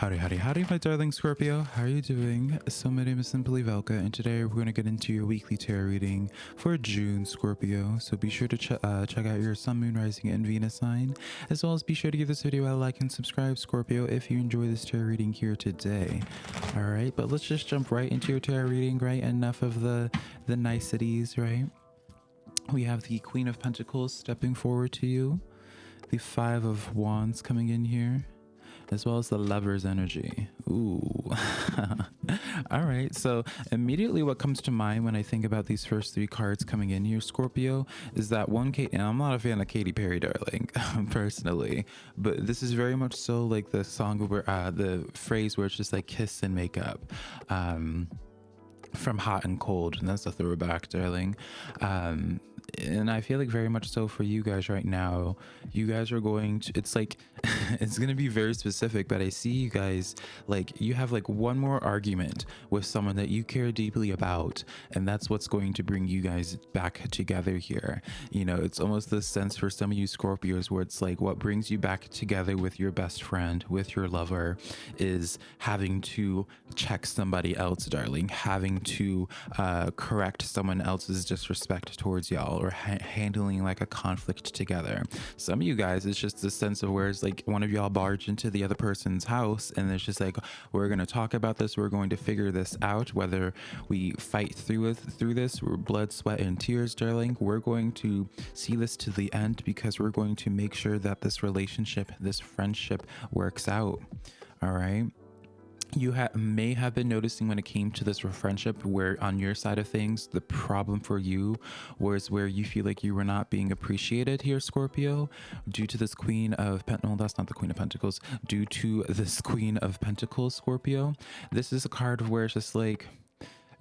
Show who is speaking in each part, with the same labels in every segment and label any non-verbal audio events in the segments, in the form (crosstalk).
Speaker 1: Howdy, howdy, howdy, my darling Scorpio. How are you doing? So, my name is Simply Velka, and today we're going to get into your weekly tarot reading for June, Scorpio. So, be sure to ch uh, check out your Sun, Moon, Rising, and Venus sign, as well as be sure to give this video a like and subscribe, Scorpio, if you enjoy this tarot reading here today. All right, but let's just jump right into your tarot reading, right? Enough of the the niceties, right? We have the Queen of Pentacles stepping forward to you, the Five of Wands coming in here as well as the lover's energy. Ooh. (laughs) All right. So, immediately what comes to mind when I think about these first three cards coming in here, Scorpio, is that one Kate, and I'm not a fan of Katy Perry, darling, (laughs) personally, but this is very much so like the song where uh, the phrase where it's just like kiss and make up. Um, from hot and cold and that's a throwback darling um and I feel like very much so for you guys right now, you guys are going to, it's like, (laughs) it's going to be very specific, but I see you guys like, you have like one more argument with someone that you care deeply about, and that's what's going to bring you guys back together here. You know, it's almost the sense for some of you Scorpios where it's like, what brings you back together with your best friend, with your lover, is having to check somebody else, darling, having to uh, correct someone else's disrespect towards y'all or ha handling like a conflict together. Some of you guys, it's just the sense of where it's like one of y'all barge into the other person's house and it's just like, we're going to talk about this. We're going to figure this out, whether we fight through it, through this, we're blood, sweat, and tears, darling. We're going to see this to the end because we're going to make sure that this relationship, this friendship works out. All right you ha may have been noticing when it came to this friendship where on your side of things the problem for you was where you feel like you were not being appreciated here scorpio due to this queen of pentacles that's not the queen of pentacles due to this queen of pentacles scorpio. This is a card where it's just like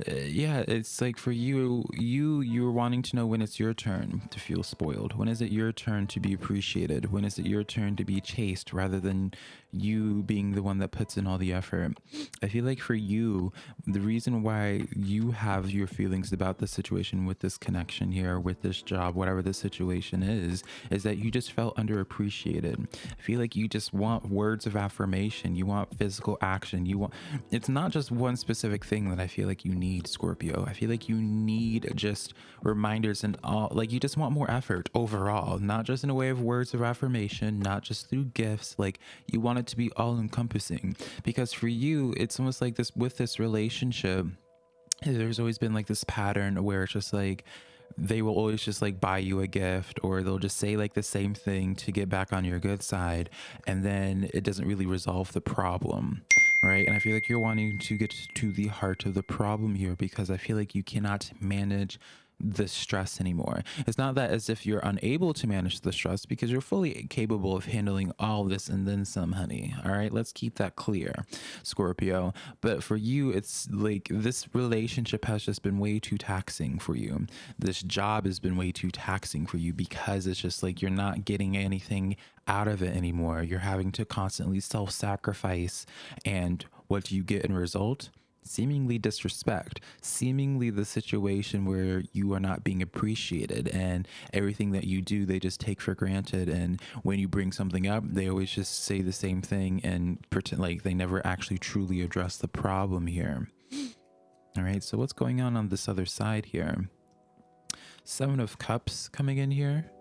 Speaker 1: uh, yeah it's like for you you you're wanting to know when it's your turn to feel spoiled when is it your turn to be appreciated when is it your turn to be chased rather than you being the one that puts in all the effort. I feel like for you, the reason why you have your feelings about the situation with this connection here, with this job, whatever the situation is, is that you just felt underappreciated. I feel like you just want words of affirmation. You want physical action. You want, it's not just one specific thing that I feel like you need, Scorpio. I feel like you need just reminders and all, like you just want more effort overall, not just in a way of words of affirmation, not just through gifts. Like you want it to be all encompassing because for you it's almost like this with this relationship there's always been like this pattern where it's just like they will always just like buy you a gift or they'll just say like the same thing to get back on your good side. And then it doesn't really resolve the problem right? And i feel like you're wanting to get to the heart of the problem here because i feel like you cannot manage the stress anymore. It's not that as if you're unable to manage the stress because you're fully capable of handling all this and then some, honey. All right, let's keep that clear, Scorpio. But for you, it's like this relationship has just been way too taxing for you. This job has been way too taxing for you because it's just like you're not getting anything out of it anymore. You're having to constantly self sacrifice. And what do you get in result? Seemingly disrespect, seemingly the situation where you are not being appreciated and everything that you do, they just take for granted. And when you bring something up, they always just say the same thing and pretend like they never actually truly address the problem here. All right, so what's going on on this other side here? Seven of Cups coming in here,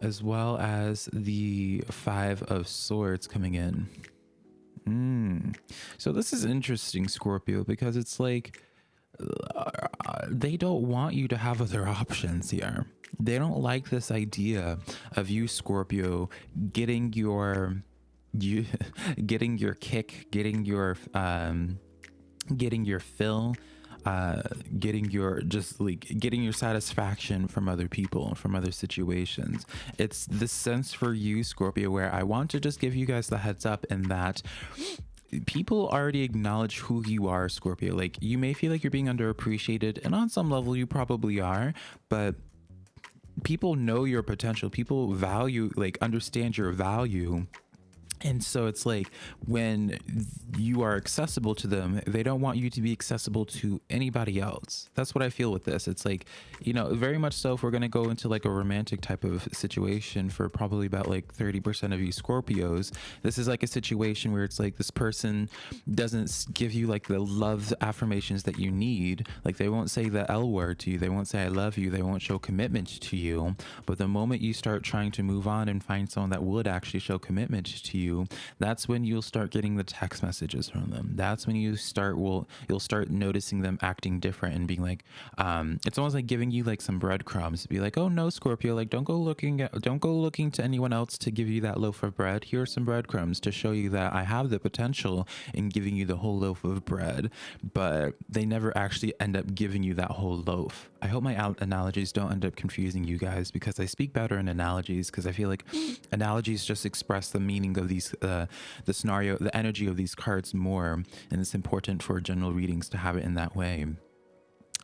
Speaker 1: as well as the Five of Swords coming in. Mm. So this is interesting, Scorpio, because it's like uh, they don't want you to have other options here. They don't like this idea of you, Scorpio, getting your you (laughs) getting your kick, getting your um getting your fill uh, getting your just like getting your satisfaction from other people from other situations. It's the sense for you scorpio where i want to just give you guys the heads up in that people already acknowledge who you are scorpio. Like you may feel like you're being underappreciated and on some level you probably are but people know your potential. People value like understand your value and so it's like when you are accessible to them they don't want you to be accessible to anybody else. That's what i feel with this. It's like you know very much so if we're going to go into like a romantic type of situation for probably about like 30% of you scorpios this is like a situation where it's like this person doesn't give you like the love affirmations that you need. Like they won't say the l word to you. They won't say i love you. They won't show commitment to you. But the moment you start trying to move on and find someone that would actually show commitment to you you, that's when you'll start getting the text messages from them. That's when you start will you'll start noticing them acting different and being like, um, it's almost like giving you like some breadcrumbs. Be like, oh no, Scorpio, like don't go looking at don't go looking to anyone else to give you that loaf of bread. Here are some breadcrumbs to show you that I have the potential in giving you the whole loaf of bread, but they never actually end up giving you that whole loaf. I hope my analogies don't end up confusing you guys because I speak better in analogies because I feel like (laughs) analogies just express the meaning of these uh, the scenario, the energy of these cards more, and it's important for general readings to have it in that way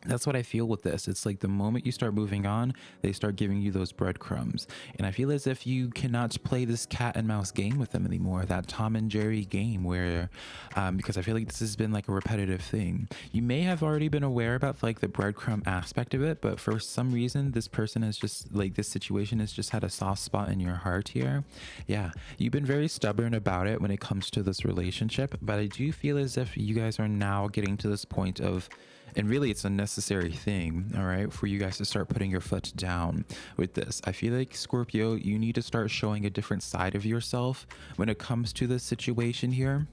Speaker 1: that's what I feel with this. It's like the moment you start moving on, they start giving you those breadcrumbs. And I feel as if you cannot play this cat and mouse game with them anymore, that Tom and Jerry game where, um, because I feel like this has been like a repetitive thing. You may have already been aware about like the breadcrumb aspect of it, but for some reason, this person has just like this situation has just had a soft spot in your heart here. Yeah, you've been very stubborn about it when it comes to this relationship, but I do feel as if you guys are now getting to this point of, and really it's a necessary thing all right for you guys to start putting your foot down with this. I feel like scorpio you need to start showing a different side of yourself when it comes to this situation here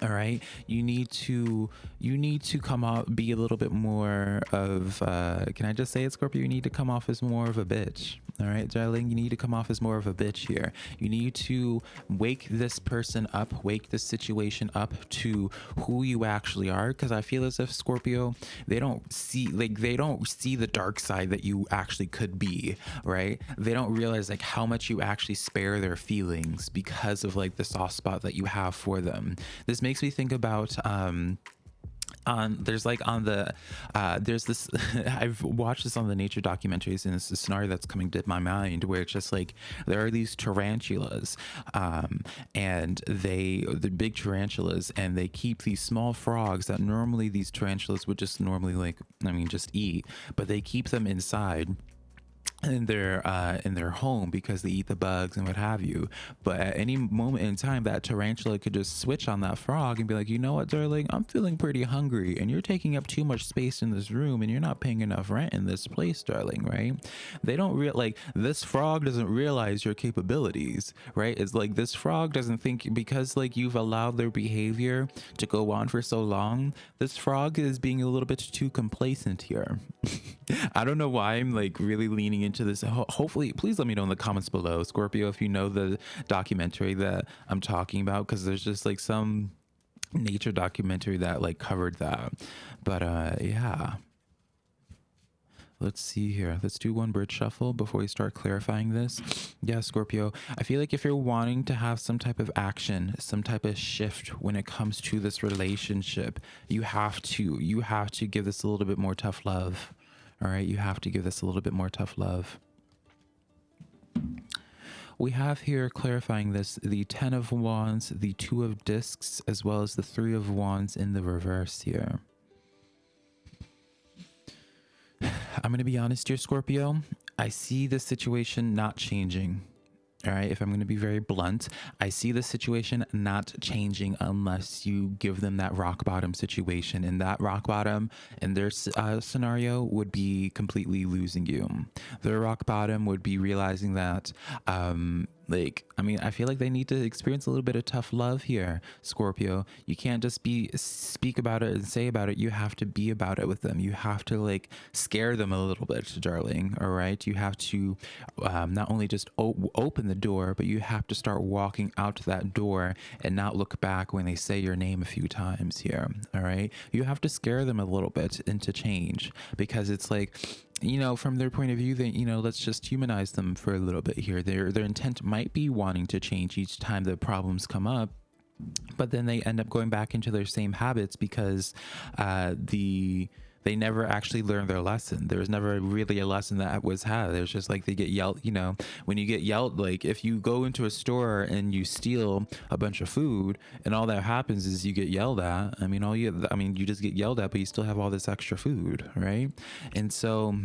Speaker 1: all right? You need to you need to come out be a little bit more of uh can i just say it scorpio? You need to come off as more of a bitch. All right darling? You need to come off as more of a bitch here. You need to wake this person up wake this situation up to who you actually are because i feel as if scorpio they don't see like they don't see the dark side that you actually could be right? They don't realize like how much you actually spare their feelings because of like the soft spot that you have for them makes me think about um on there's like on the uh there's this (laughs) i've watched this on the nature documentaries and it's a scenario that's coming to my mind where it's just like there are these tarantulas um and they the big tarantulas and they keep these small frogs that normally these tarantulas would just normally like i mean just eat but they keep them inside in their uh, in their home because they eat the bugs and what have you. But at any moment in time, that tarantula could just switch on that frog and be like, you know what, darling, I'm feeling pretty hungry, and you're taking up too much space in this room, and you're not paying enough rent in this place, darling. Right? They don't real like this frog doesn't realize your capabilities. Right? It's like this frog doesn't think because like you've allowed their behavior to go on for so long. This frog is being a little bit too complacent here. (laughs) I don't know why I'm like really leaning into this. Ho hopefully, please let me know in the comments below, Scorpio, if you know the documentary that I'm talking about, because there's just like some nature documentary that like covered that. But uh, yeah. Let's see here. Let's do one bridge shuffle before we start clarifying this. Yeah, Scorpio, I feel like if you're wanting to have some type of action, some type of shift when it comes to this relationship, you have to you have to give this a little bit more tough love. All right, you have to give this a little bit more tough love. We have here clarifying this the 10 of wands, the 2 of discs, as well as the 3 of wands in the reverse here. (sighs) I'm going to be honest here, Scorpio. I see the situation not changing. All right, if I'm going to be very blunt, I see the situation not changing unless you give them that rock bottom situation. And that rock bottom in their uh, scenario would be completely losing you. Their rock bottom would be realizing that um, like, I mean, I feel like they need to experience a little bit of tough love here, Scorpio. You can't just be speak about it and say about it. You have to be about it with them. You have to like scare them a little bit, darling. All right. You have to um, not only just open the door, but you have to start walking out to that door and not look back when they say your name a few times here. All right. You have to scare them a little bit into change because it's like you know, from their point of view, that you know, let's just humanize them for a little bit here. Their their intent might be wanting to change each time the problems come up, but then they end up going back into their same habits because uh, the they never actually learned their lesson. There was never really a lesson that was had. It was just like they get yelled, you know, when you get yelled, like if you go into a store and you steal a bunch of food and all that happens is you get yelled at. I mean, all you, I mean, you just get yelled at, but you still have all this extra food, right? And so,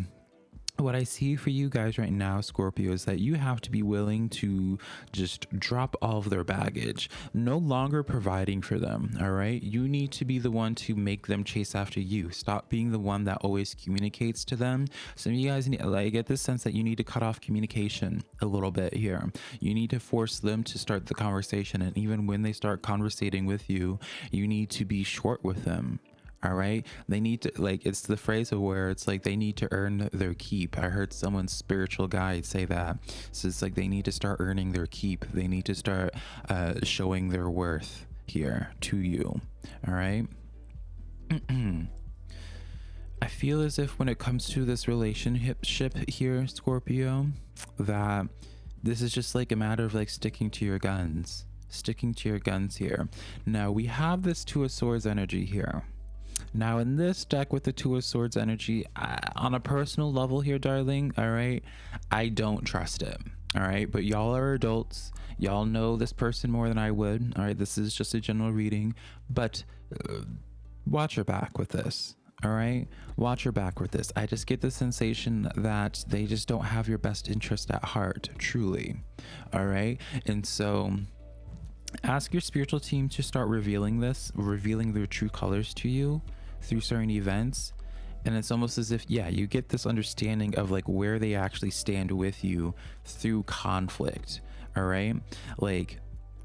Speaker 1: what I see for you guys right now, Scorpio, is that you have to be willing to just drop all of their baggage, no longer providing for them. All right. You need to be the one to make them chase after you. Stop being the one that always communicates to them. Some of you guys need, like, get this sense that you need to cut off communication a little bit here. You need to force them to start the conversation. And even when they start conversating with you, you need to be short with them all right? They need to like it's the phrase of where it's like they need to earn their keep. I heard someone's spiritual guide say that. So it's like they need to start earning their keep. They need to start uh, showing their worth here to you. All right? (clears throat) I feel as if when it comes to this relationship here scorpio that this is just like a matter of like sticking to your guns sticking to your guns here. Now we have this two of swords energy here now in this deck with the Two of Swords energy, I, on a personal level here, darling, all right, I don't trust it. All right, but y'all are adults. Y'all know this person more than I would. All right, this is just a general reading, but uh, watch your back with this. All right, watch your back with this. I just get the sensation that they just don't have your best interest at heart, truly. All right, and so ask your spiritual team to start revealing this, revealing their true colors to you through certain events. And it's almost as if, yeah, you get this understanding of like where they actually stand with you through conflict. All right. Like,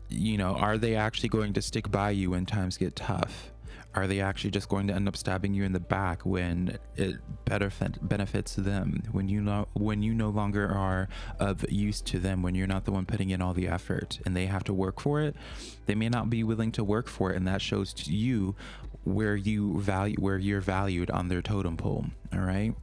Speaker 1: you know, are they actually going to stick by you when times get tough? are they actually just going to end up stabbing you in the back when it better benefits them when you know when you no longer are of use to them when you're not the one putting in all the effort and they have to work for it they may not be willing to work for it and that shows to you where you value where you're valued on their totem pole all right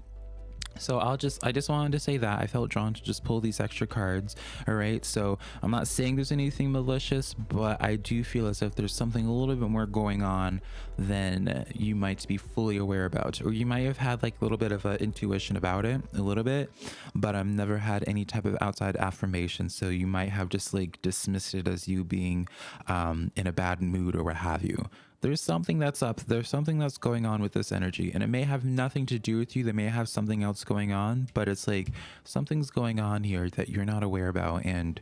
Speaker 1: so I'll just, I just wanted to say that I felt drawn to just pull these extra cards. All right. So I'm not saying there's anything malicious, but I do feel as if there's something a little bit more going on than you might be fully aware about, or you might have had like a little bit of an intuition about it a little bit, but I've never had any type of outside affirmation. So you might have just like dismissed it as you being um, in a bad mood or what have you there's something that's up. There's something that's going on with this energy, and it may have nothing to do with you. They may have something else going on, but it's like something's going on here that you're not aware about, and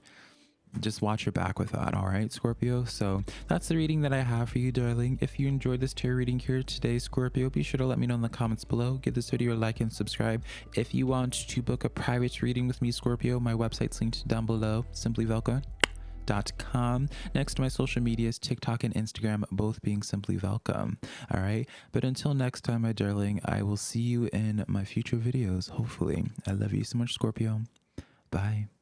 Speaker 1: just watch your back with that all right scorpio so that's the reading that i have for you darling if you enjoyed this tarot reading here today scorpio be sure to let me know in the comments below give this video a like and subscribe if you want to book a private reading with me scorpio my website's linked down below simply velka com. Next to my social medias, TikTok and Instagram, both being simply velka. All right. But until next time, my darling, I will see you in my future videos, hopefully. I love you so much, Scorpio. Bye.